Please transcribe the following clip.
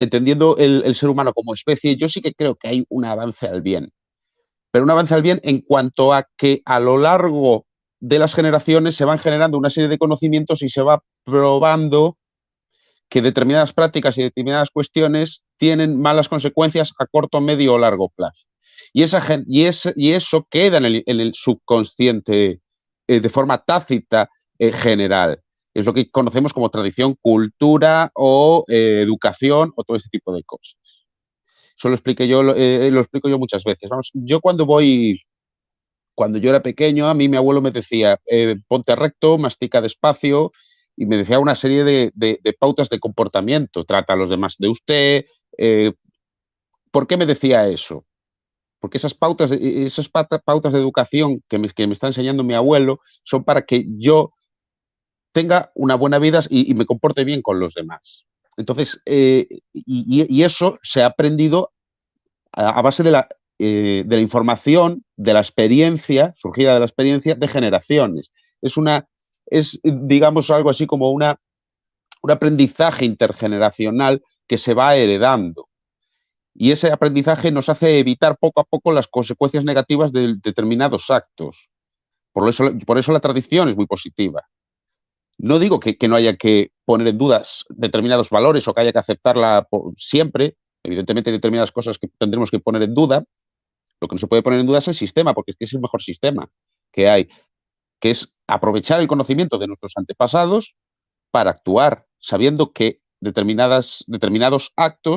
entendiendo el, ser humano como especie, yo sí que creo que hay un avance al bien. Pero un avance al bien en cuanto a que a lo largo de las generaciones se van generando una serie de conocimientos y se va probando que determinadas prácticas y determinadas cuestiones tienen malas consecuencias a corto, medio o largo plazo. Y, eso queda en el, en el subconsciente eh, de forma tácita eh, general. Es lo que conocemos como tradición, cultura o eh, educación o todo este tipo de cosas. Eso lo, expliqué yo, lo explico yo muchas veces. Vamos, yo cuando voy, cuando yo era pequeño, a mí mi abuelo me decía, ponte recto, mastica despacio, y me decía una serie de, de, de, pautas de comportamiento. Trata a los demás de usted. Eh, ¿Por qué me decía eso? Porque esas pautas, esas pautas de educación que me, que me, está enseñando mi abuelo son para que yo tenga una buena vida y, me comporte bien con los demás. Entonces, eh, y, eso se ha aprendido a, base de la, eh, de la información, de la experiencia, surgida de la experiencia de generaciones. Es una es, digamos, algo así como una, un aprendizaje intergeneracional que se va heredando. Y ese aprendizaje nos hace evitar poco a poco las consecuencias negativas de determinados actos. Por eso, por eso la tradición es muy positiva. No digo que, no haya que poner en dudas determinados valores o que haya que aceptarla por, siempre. Evidentemente hay determinadas cosas que tendremos que poner en duda. Lo que no se puede poner en duda es el sistema, porque es es el mejor sistema que hay que es aprovechar el conocimiento de nuestros antepasados para actuar, sabiendo que determinadas, determinados actos